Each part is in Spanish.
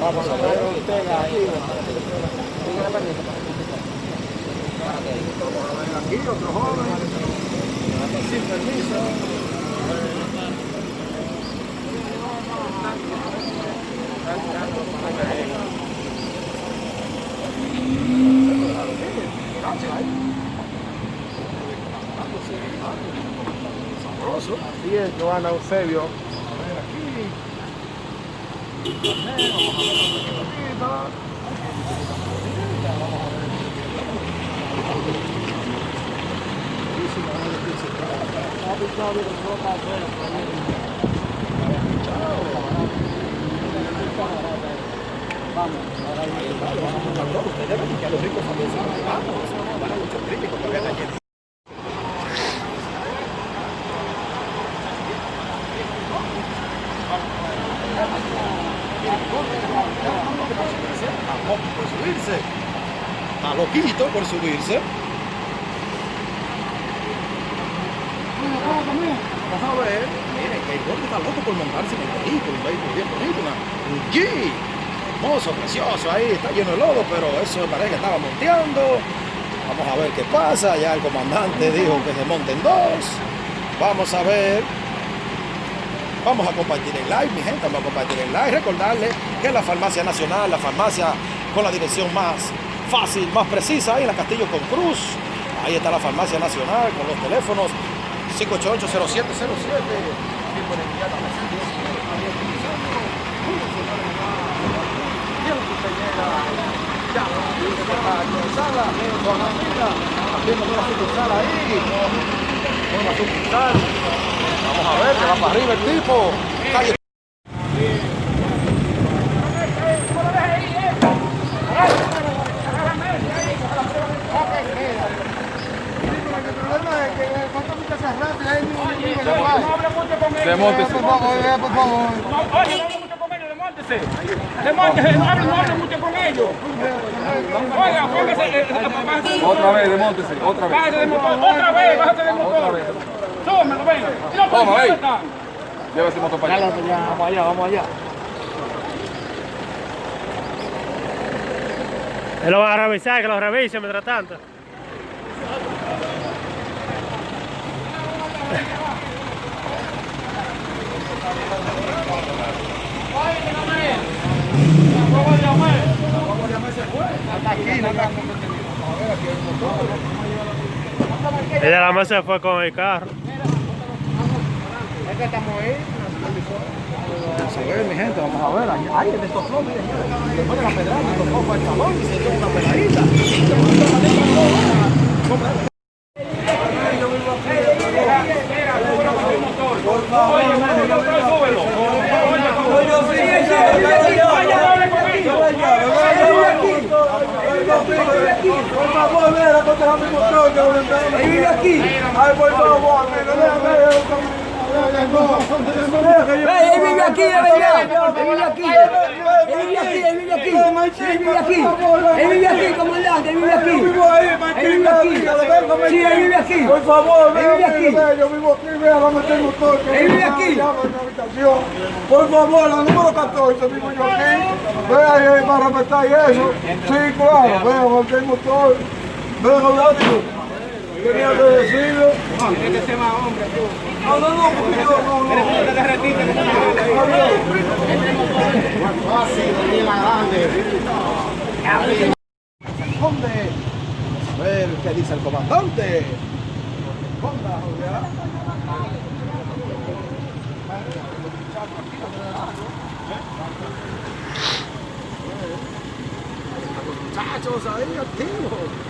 Vamos a ver. Aquí otro joven. Sin permiso. Sabroso. Así es, Joana Eusebio. Ustedes ven que a los ricos también se vamos. Van a muchos críticos porque están llenos. Está loco por subirse. Por subirse. Vamos a ver. Miren, que el gordo está loco por montarse en el vehículo. Un vehículo bien bonito. Una, un Jeep. Hermoso, precioso. Ahí está lleno de lodo, pero eso parece que estaba monteando. Vamos a ver qué pasa. Ya el comandante dijo que se monten dos. Vamos a ver. Vamos a compartir el live, mi gente, vamos a compartir el live. Recordarle que la Farmacia Nacional, la farmacia con la dirección más fácil, más precisa, ahí en la Castillo con Cruz. Ahí está la Farmacia Nacional con los teléfonos 588-0707. Haciendo una sucursal ahí. Una sucursal. Vamos a ver, que va para arriba el tipo. Demóntese. Por favor, eh, por favor. Oye, no hable mucho con ellos, demóntese. Demóntese, no hable, no hable mucho con ellos. Oiga, póngase, eh, eh, Otra vez, demóntese, otra vez. bájese del motor, otra vez, bájese del motor. Tómelo, venga. Y no, Toma, ¿dónde ey. está? Lleva ese motor para allá. Vamos allá, vamos allá. Él lo va a revisar, que lo revise mientras tanto. Ella la más se fue con el carro. Vamos a ver, mi. Ay, el. Le pone la pedrada, para el se lleva una. Oye, el motor, súbelo. Oye, no hable con ellos. Vive aquí. Por favor. Él vive aquí, vive aquí. Vive aquí, aquí. Vive aquí. Vive aquí. Por favor, vive aquí. Por favor, la número 14, vivo yo aquí. Vea para respetar eso. Sí, claro, vea. Horacio. Tenía que decirlo. Tiene que ser más hombre, tú. No, no, no, porque yo no, no. Te derretiste, que ¿Dónde? Vamos a ver qué dice el comandante. Julián. Muchachos ahí activos.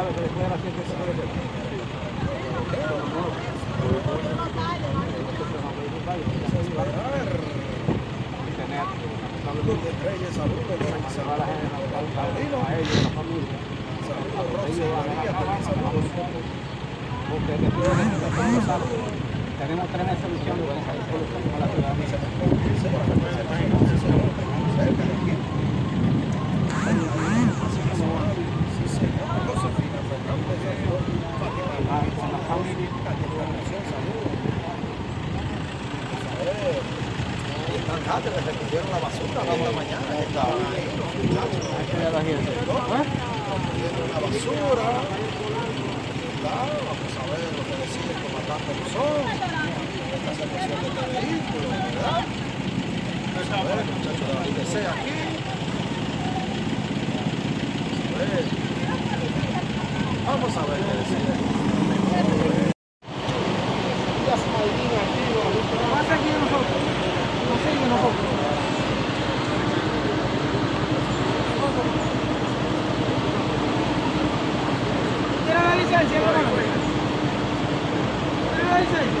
El comandante Luzón. El silencio en la salida y vamos a un poco ahí para eh, porque me suena otra vez. Lourdes Reyes, saludos, saludos, saludos. Saludos, Rosy María, también saludos. Tenemos con la ciudadanía. Josefina Fernández, saludos. Fátima Hernández, Nación, saludos. Y están antes que recogieron la basura de esta mañana, que estaban ahí los muchachos. Recogieron la basura. Está, Vamos a ver lo que decide el comandante Luzón. Esta situación de este vehículo, ¿verdad? Vamos a ver, el muchacho de la IDC aquí. Vamos a ver. Qué decide. ¿Tiene la licencia, hermano? ¿Tiene la licencia?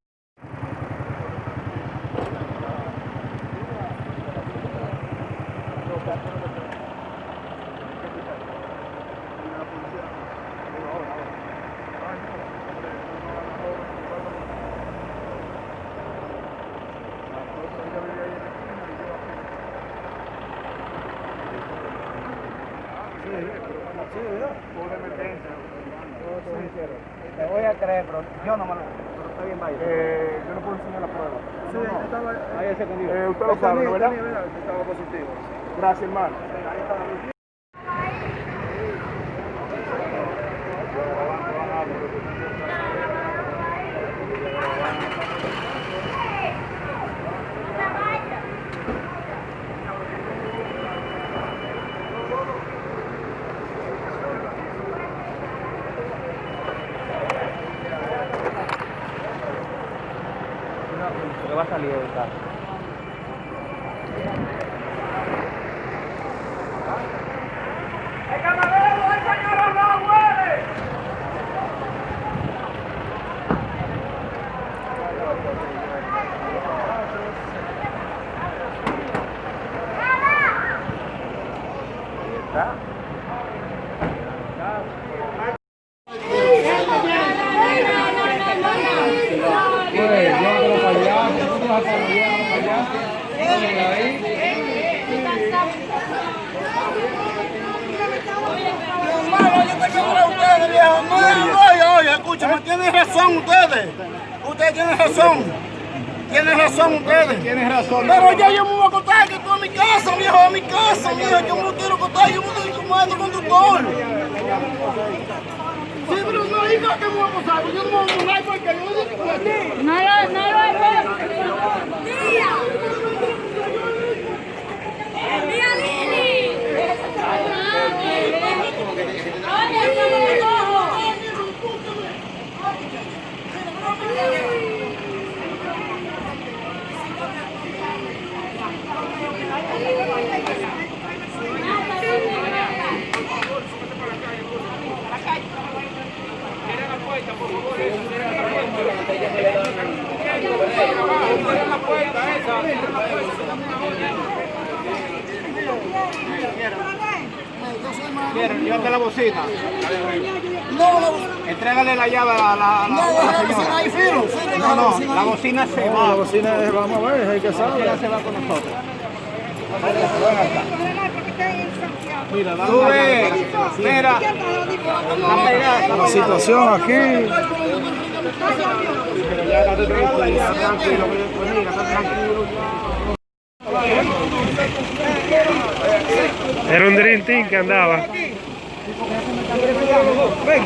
Te voy a creer, pero yo no me lo... Pero está bien, vaya. yo no puedo enseñar la prueba. Sí, estaba, Ahí ese conmigo. eh, usted lo sabe, ¿no, ¿verdad? Estaba positivo. Gracias, hermano. Que va a salir del carro. Oye, oye, escúchame, tienen razón ustedes. Ustedes tienen razón. Tienen razón ustedes. Tienen razón. Pero ya yo me voy a contar que estoy en mi casa, viejo, a mi casa, viejo. Yo me lo quiero contar, yo me estoy como conductor. Que me voy a pasar, yo no me voy a porque yo no digo. No lo, no lo veo. Tía. Tía Lili. Llévate la bocina. No, no, Entrégale la llave a la, la, no, a la la bocina señora. ahí, filo, filo, No, no, la bocina se va. La bocina es, vamos a ver, hay que La bocina se va con nosotros. Mira, ves, mira, la La situación aquí. ya estate tranquilo, ya, tranquilo, mira, está tranquilo. Era un Dream Team que andaba. Ven.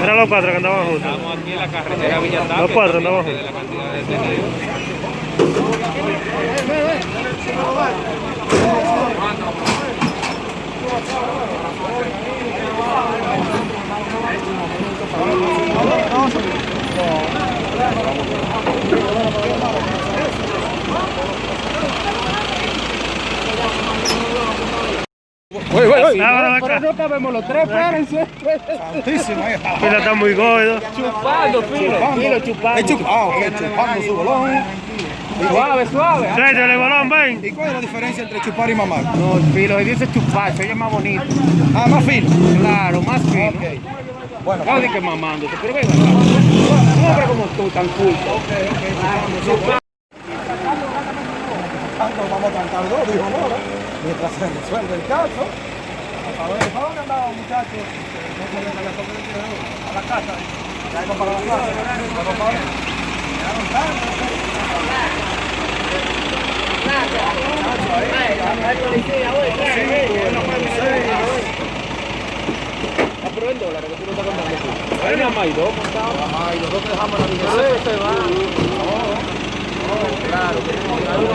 Mira los cuatro que andaban juntos. La carretera Villa Los cuatro andaban de juntos. la cantidad de detenidos. Oye, oye. Ah, ven acá. no cabemos los tres, espérense. Santísimo, ahí está. Fila está muy gordo. Chupando, filo. Filo, chupando. Es chup- Ah, ok, chupando su bolón. Suave, suave. Tráete el balón, ven. ¿Y cuál es la diferencia entre chupar y mamar? No, filo, se dice chupar, se oye más bonito. Ah, más fino. Claro, más fino. Ok. Bueno, Claro, di que mamándose, pero venga. Un hombre como tú, tan culto. tanto vamos a cantar dos, dijo Mora, mientras se resuelve el caso. A ver, ¿para dónde muchachos? A la casa. Ya iban para la casa. Llegaron. Hay hay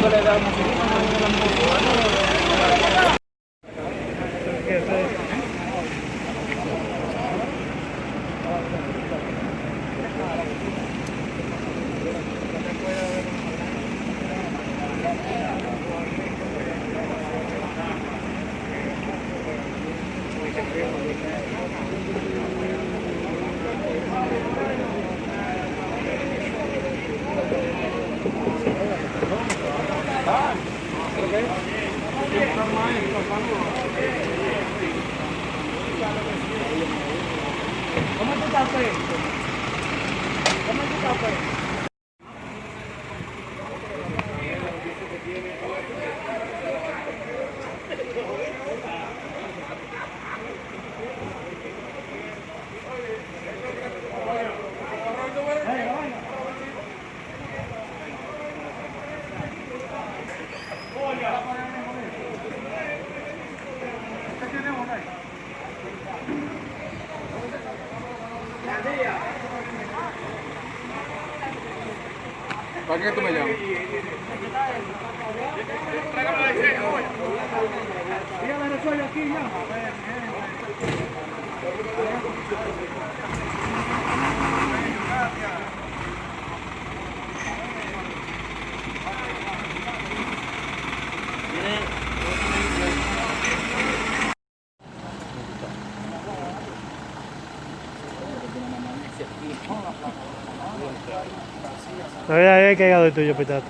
No había había cagado el tuyo, pitato.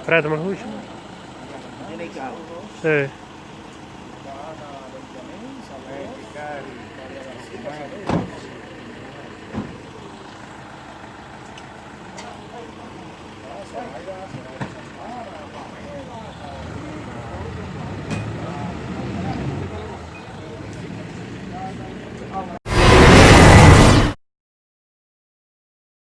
Espérate, ¿me escuchas? Sí. Thank you.